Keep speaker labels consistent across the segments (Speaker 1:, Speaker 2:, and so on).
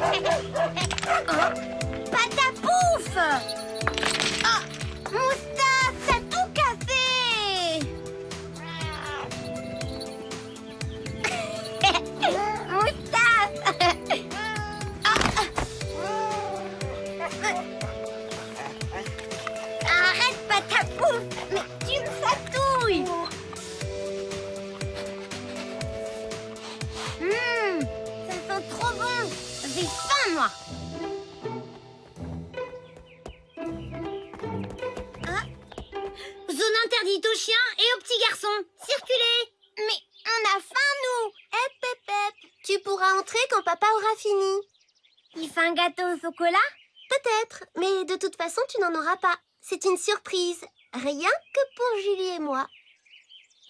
Speaker 1: Ha ha ha ha! Entrer quand papa aura fini.
Speaker 2: Il fait un gâteau au chocolat?
Speaker 1: Peut-être, mais de toute façon, tu n'en auras pas. C'est une surprise. Rien que pour Julie et moi.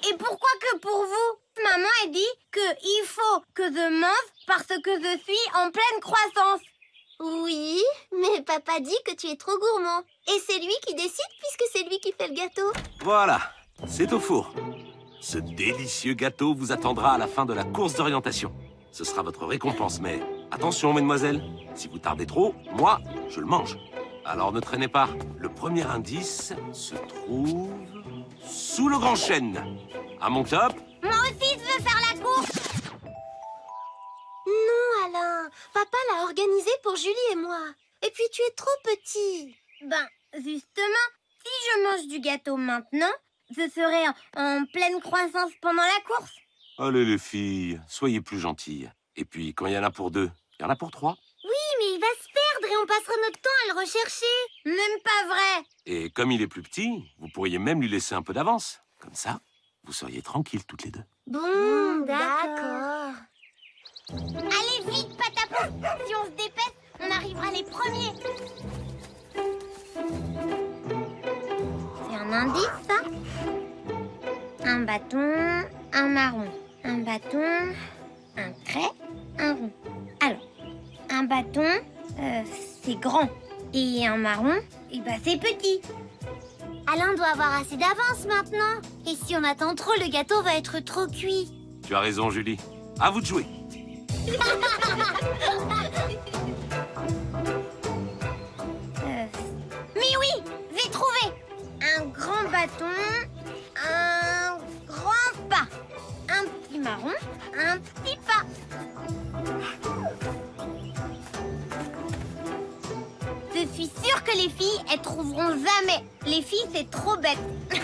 Speaker 2: Et pourquoi que pour vous? Maman a dit que il faut que je mange parce que je suis en pleine croissance.
Speaker 1: Oui, mais papa dit que tu es trop gourmand. Et c'est lui qui décide puisque c'est lui qui fait le gâteau.
Speaker 3: Voilà, c'est au four. Ce délicieux gâteau vous attendra à la fin de la course d'orientation. Ce sera votre récompense, mais attention, mesdemoiselles, si vous tardez trop, moi, je le mange. Alors ne traînez pas. Le premier indice se trouve sous le grand chêne. À mon top,
Speaker 2: Moi aussi, je faire la course.
Speaker 1: Non, Alain. Papa l'a organisé pour Julie et moi. Et puis tu es trop petit.
Speaker 2: Ben, justement, si je mange du gâteau maintenant, je serai en, en pleine croissance pendant la course.
Speaker 3: Allez les filles, soyez plus gentilles. Et puis, quand il y en a pour deux, il y en a pour trois.
Speaker 2: Oui, mais il va se perdre et on passera notre temps à le rechercher. Même pas vrai.
Speaker 3: Et comme il est plus petit, vous pourriez même lui laisser un peu d'avance. Comme ça, vous seriez tranquilles toutes les deux.
Speaker 1: Bon,
Speaker 2: Hmm,
Speaker 1: d'accord.
Speaker 2: Allez vite, Patapou Si on se dépêche, on arrivera les premiers. C'est un indice, ça Un bâton, un marron. Un bâton, un trait, un rond. Alors, un bâton, euh, c'est grand. Et un marron, eh ben, c'est petit.
Speaker 1: Alain doit avoir assez d'avance maintenant. Et si on attend trop, le gâteau va être trop cuit.
Speaker 3: Tu as raison, Julie. À vous de jouer.
Speaker 2: un petit pas. Je suis sûre que les filles, elles trouveront jamais. Les filles, c'est trop bête.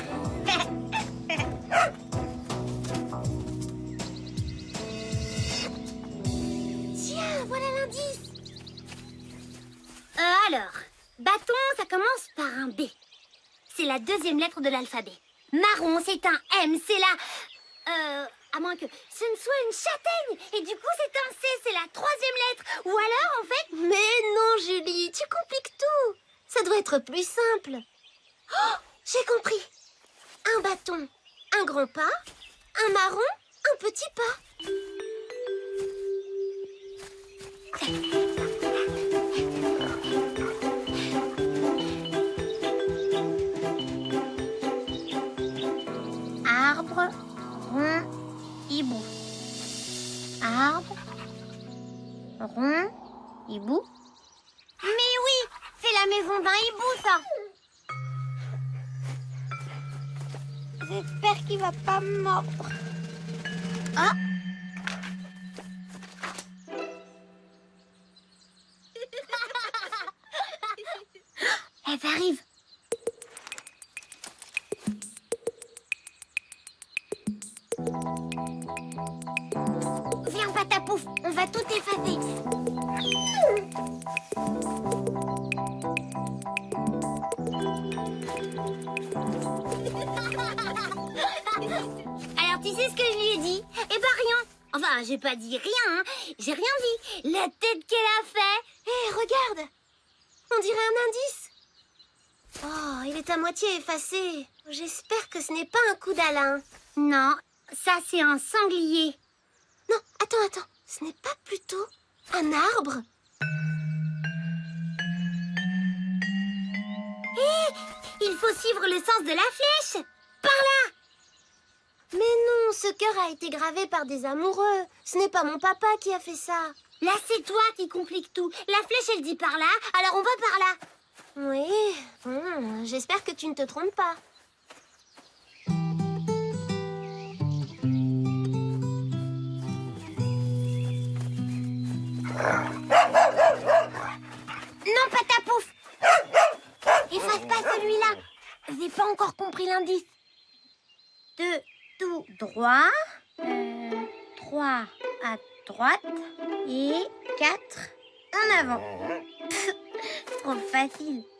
Speaker 1: Tiens, voilà l'indice. Euh, alors, bâton, ça commence par un B. C'est la deuxième lettre de l'alphabet. Marron, c'est un M, c'est la... Euh, à moins que ce ne soit une châtaigne. Et du coup, c'est un C, c'est la troisième lettre. Ou alors, en fait... Mais non, Julie, tu compliques tout. Ça doit être plus simple. Oh, j'ai compris. Un bâton, un grand pas, un marron, un petit pas.
Speaker 2: Mais oui, c'est la maison d'un hibou, ça. J'espère qu'il va pas mordre. Tu sais ce que je lui ai dit? Eh ben, rien. Enfin, j'ai pas dit rien, hein. J'ai rien dit. La tête qu'elle a fait.
Speaker 1: Hé, regarde On dirait un indice. Oh, il est à moitié effacé. J'espère que ce n'est pas un coup d'Alain.
Speaker 2: Non, ça, c'est un sanglier.
Speaker 1: Non, attends, attends. Ce n'est pas plutôt un arbre?
Speaker 2: Il faut suivre le sens de la flèche.
Speaker 1: Mais non, ce cœur a été gravé par des amoureux. Ce n'est pas mon papa qui a fait ça.
Speaker 4: Là, c'est toi qui compliques tout. La flèche, elle dit par là, alors on va par là.
Speaker 1: Oui, hmm, j'espère que tu ne te trompes pas.
Speaker 4: Non, pas ta pouf Efface pas celui-là J'ai pas encore compris l'indice.
Speaker 2: Deux droit. Euh, trois à droite. Et quatre en avant. Trop facile.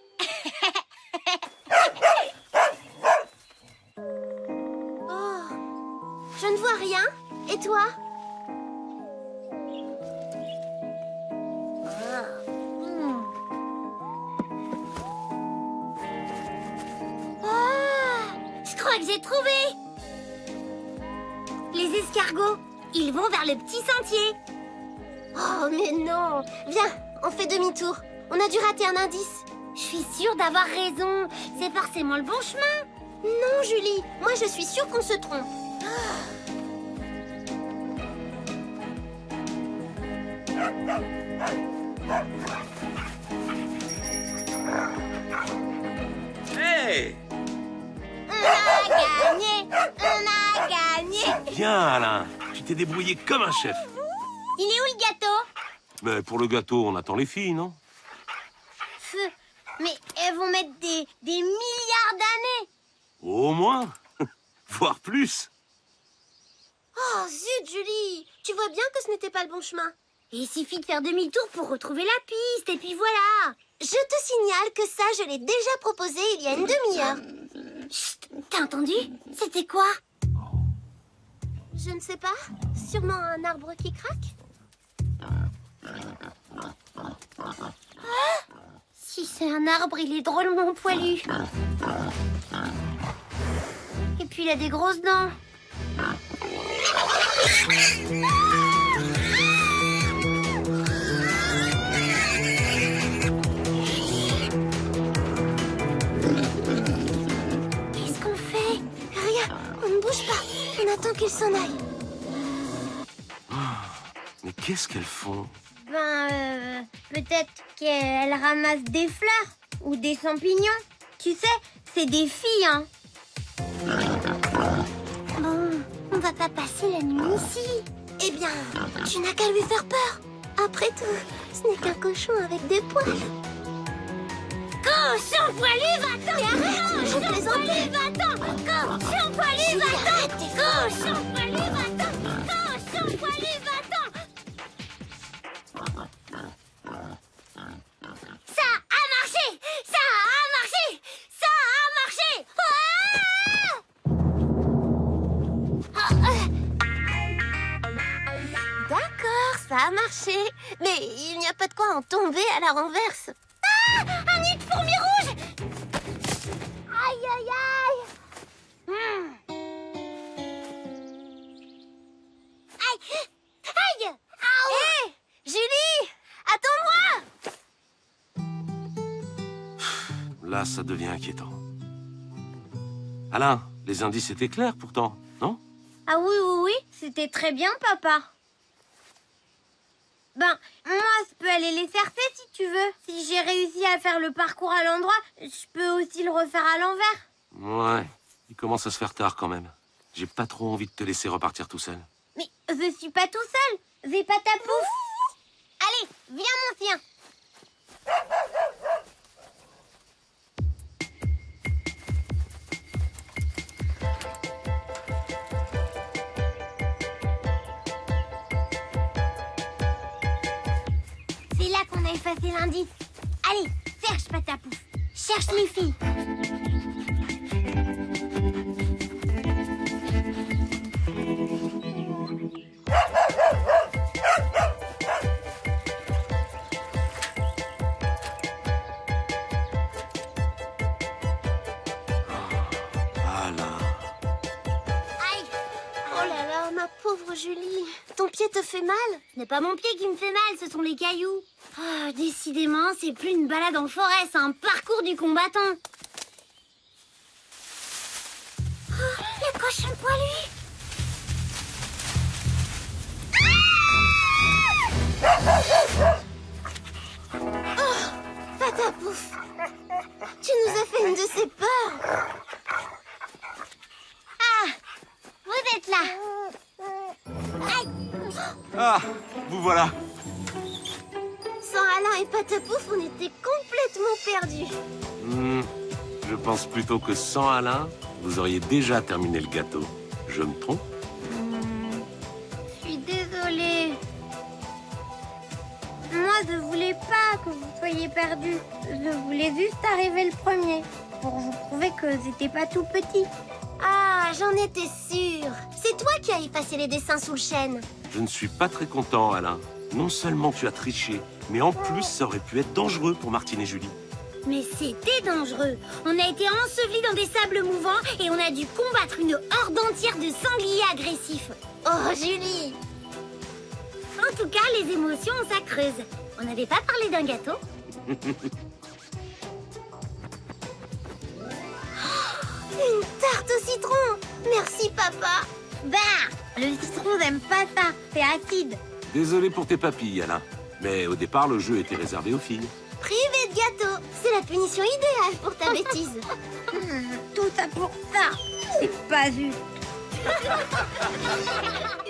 Speaker 1: Oh, je ne vois rien. Et toi?
Speaker 4: Ah, je crois que j'ai trouvé escargots, ils vont vers le petit sentier.
Speaker 1: Oh, mais non Viens, on fait demi-tour. On a dû rater un indice.
Speaker 4: Je suis sûre d'avoir raison. C'est forcément le bon chemin.
Speaker 1: Non, Julie, moi je suis sûre qu'on se trompe.
Speaker 3: Hé Bien, Alain. Tu t'es débrouillé comme un chef.
Speaker 4: Il est où le gâteau?
Speaker 3: Mais pour le gâteau, on attend les filles, non?
Speaker 2: Feu. Mais elles vont mettre des, des milliards d'années.
Speaker 3: Au moins. Voire plus.
Speaker 1: Oh, zut, Julie Tu vois bien que ce n'était pas le bon chemin.
Speaker 4: Il suffit de faire demi-tour pour retrouver la piste, et puis voilà
Speaker 1: Je te signale que ça, je l'ai déjà proposé il y a une demi-heure.
Speaker 4: Chut T'as entendu? C'était quoi?
Speaker 1: Je ne sais pas. Sûrement un arbre qui craque
Speaker 4: Si c'est un arbre, il est drôlement poilu. Et puis il a des grosses dents.
Speaker 1: On attend qu'il s'en aille.
Speaker 3: Mais qu'est-ce qu'elles font?
Speaker 2: Ben, euh, peut-être qu'elles ramassent des fleurs ou des champignons. Tu sais, c'est des filles, hein.
Speaker 4: Bon, on va pas passer la nuit ici.
Speaker 1: Eh bien, tu n'as qu'à lui faire peur. Après tout, ce n'est qu'un cochon avec des poils.
Speaker 4: Cochon poilu, va-t'en
Speaker 1: arrête, je plaisantais.
Speaker 4: va-t'en Cochon poilu,
Speaker 1: Julie,
Speaker 4: va-t'en
Speaker 1: arrête tes
Speaker 4: Cochon poilu, va-t'en Cochon poilu, va-t'en Ça a marché Ça a marché Ça a marché
Speaker 1: D'accord, ça a marché. Mais il n'y a pas de quoi en tomber à la renverse.
Speaker 3: Là, ça devient inquiétant. Alain, les indices étaient clairs pourtant, non?
Speaker 2: Ah oui, oui, oui, c'était très bien, papa. Ben, moi, je peux aller les chercher si tu veux. Si j'ai réussi à faire le parcours à l'endroit, je peux aussi le refaire à l'envers.
Speaker 3: Ouais, il commence à se faire tard quand même. J'ai pas trop envie de te laisser repartir tout seul.
Speaker 2: Mais je suis pas tout seul. J'ai pas ta pouf. Allez, viens, mon chien. Effacé l'indice. Allez, cherche pas ta pouf. Cherche les filles.
Speaker 1: Oh là là, ma pauvre Julie. Ton pied te fait mal?
Speaker 4: Ce n'est pas mon pied qui me fait mal, ce sont les cailloux. Oh, décidément, c'est plus une balade en forêt, c'est un parcours du combattant. Oh, le cochon poilu ah Oh,
Speaker 1: Patapouf Tu nous as fait une de ces peurs.
Speaker 2: Ah Vous êtes
Speaker 4: là. Aïe.
Speaker 3: Ah Vous voilà.
Speaker 1: Alain et Patapouf, on était complètement perdus.
Speaker 3: Hmm, je pense plutôt que sans Alain, vous auriez déjà terminé le gâteau. Je me trompe
Speaker 2: Hmm, Je suis désolée. Moi, je voulais pas que vous soyez perdus. Je voulais juste arriver le premier pour vous prouver que j'étais pas tout petit.
Speaker 1: Ah, j'en étais sûre. C'est toi qui as effacé les dessins sous le chêne.
Speaker 3: Je ne suis pas très content, Alain. Non seulement tu as triché, mais en plus, ça aurait pu être dangereux pour Martine et Julie.
Speaker 4: Mais c'était dangereux. On a été ensevelis dans des sables mouvants et on a dû combattre une horde entière de sangliers agressifs.
Speaker 1: Oh, Julie
Speaker 4: En tout cas, les émotions, ça creuse. On n'avait pas parlé d'un gâteau
Speaker 1: Une tarte au citron Merci, papa
Speaker 2: Bah Le citron n'aime pas ça, c'est acide.
Speaker 3: Désolé pour tes papilles, Alain. Mais au départ, le jeu était réservé aux filles.
Speaker 1: Privé de gâteau C'est la punition idéale pour ta bêtise.
Speaker 2: Tout ça pour ça C'est pas juste.